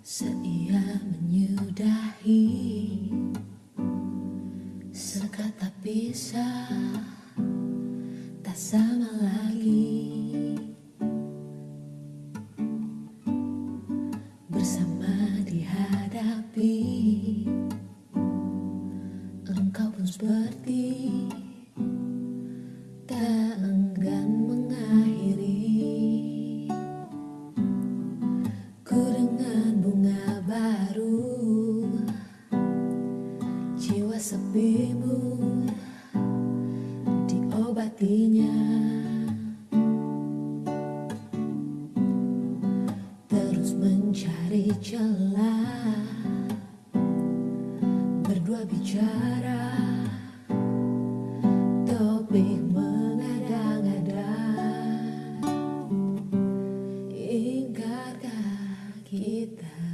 Seia menyudahi Sekata pisah Tak sama lagi. Bersama dihadapi Engkau pun seperti sepimu Diobatinya. Terus mencari celah Berdua bicara. Topik mengada-ngada Ingkarkah kita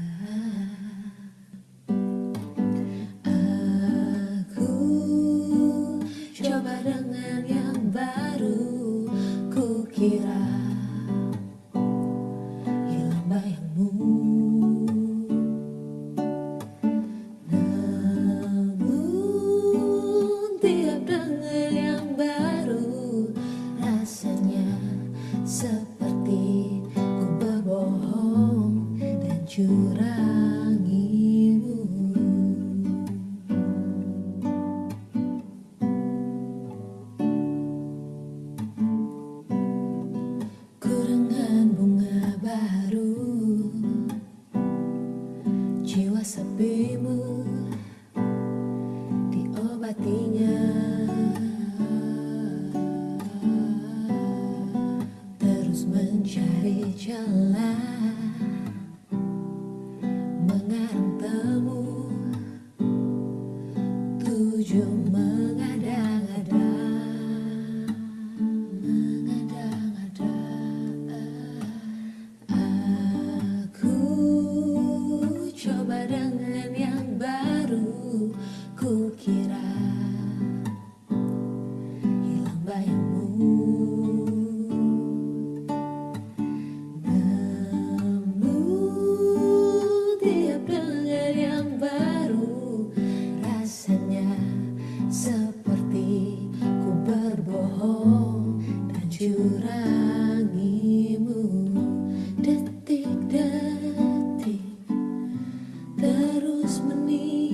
seperti ku berbohong dan curangimu Ku bunga baru Jiwa sepimu kira hilang bayangmu. Namun tiap dengan yang baru Rasanya seperti ku berbohong dan curangimu. Detik-detik terus menitik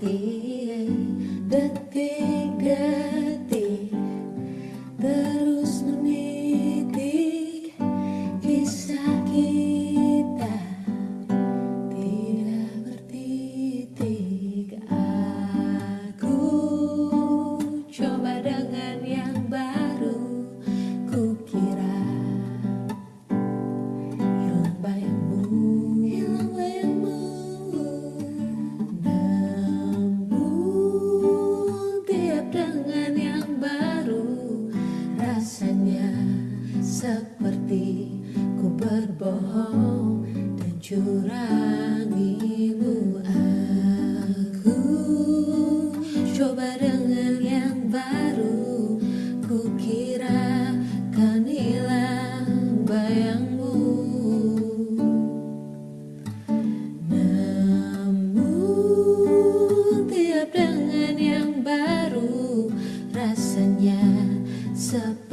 đất dati. Seperti ku berbohong dan curangimu aku coba dengan yang baru ku kira kan hilang bayangmu. Namun tiap dengan yang baru rasanya seperti